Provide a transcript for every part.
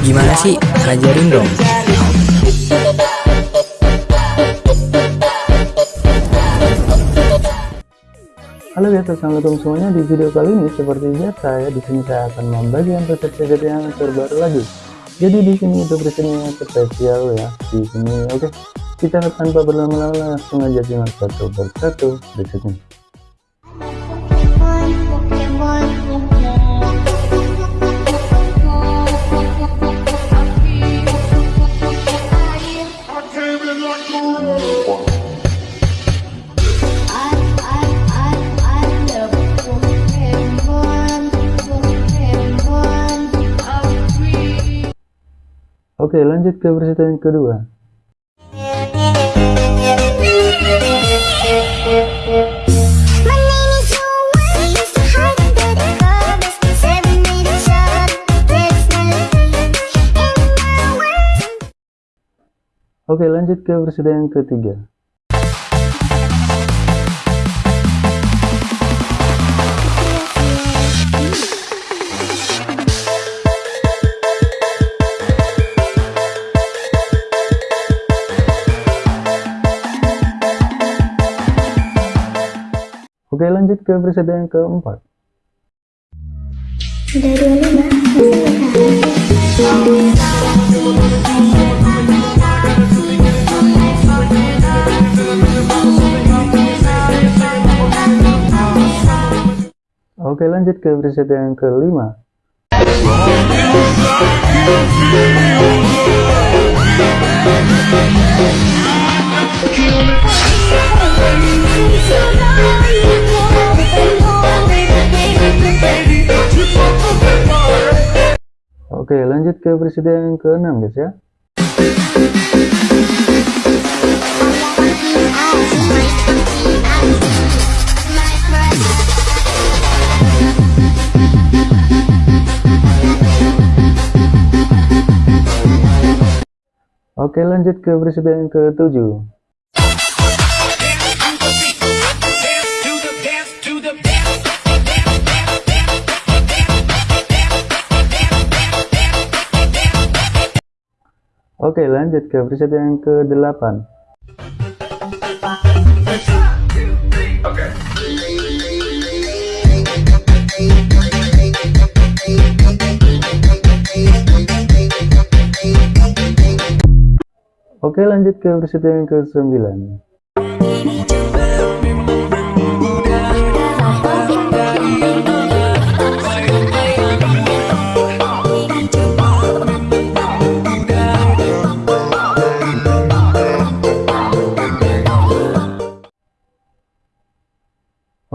Gimana sih? Ajarin dong. Halo guys, assalamualaikum semuanya. Di video kali ini seperti biasa ya, di sini saya akan membagikan resep gadget yang terbaru lagi. Jadi di sini itu resepnya spesial ya. Di sini oke. Kita tanpa berlama-lama langsung aja simak satu persatu resepnya. Oke lanjut ke yang kedua. Oke lanjut ke yang ketiga Oke lanjut ke preset yang keempat. Oke lanjut ke preset yang kelima. Oke lanjut ke presiden yang ke-6 guys ya. Oke lanjut ke presiden yang ke-7 Oke lanjut ke preset yang ke-8 Oke lanjut ke preset yang ke-9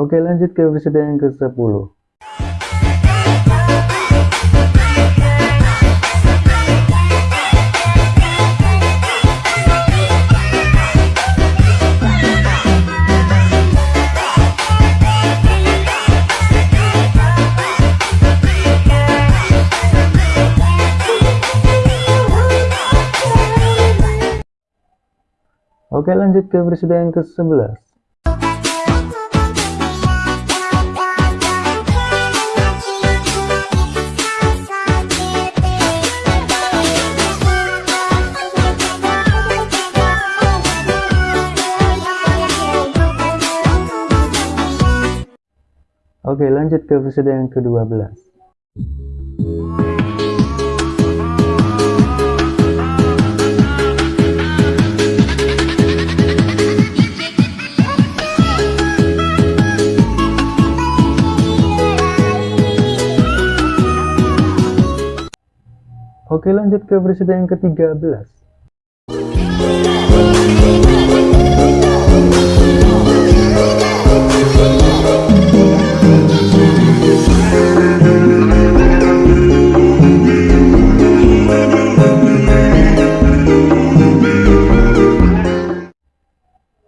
Oke lanjut ke episode yang ke-10 Oke lanjut ke episode yang ke-11 Oke lanjut ke episode yang ke-12 Oke lanjut ke episode yang ke-13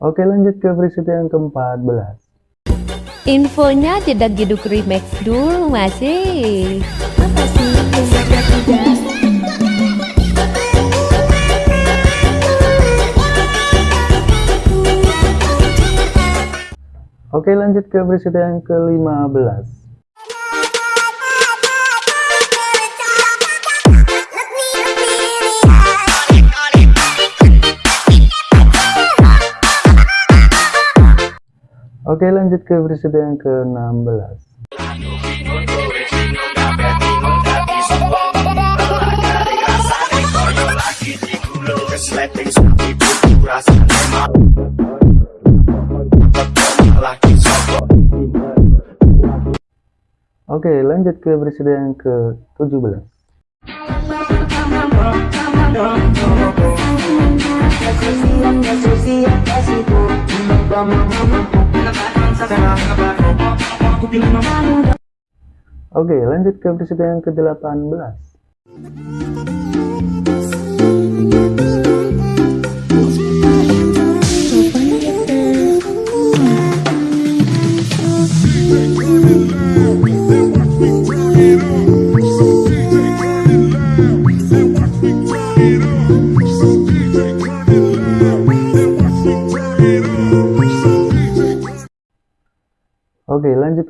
Oke lanjut ke preset yang ke-14 Infonya tidak giduk remix dulu masih. Oke lanjut ke preset yang ke-15 Oke lanjut ke presiden yang ke-16 Oke lanjut ke presiden yang ke-17 Oke lanjut ke presiden yang ke-18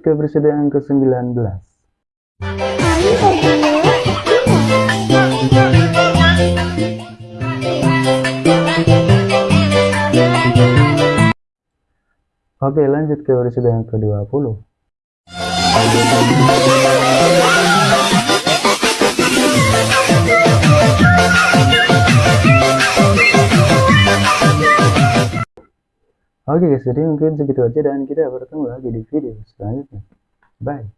ke presiden yang ke-19 Oke lanjut ke presiden yang ke-20 Oke guys, jadi mungkin segitu aja dan kita bertemu lagi di video selanjutnya. Bye.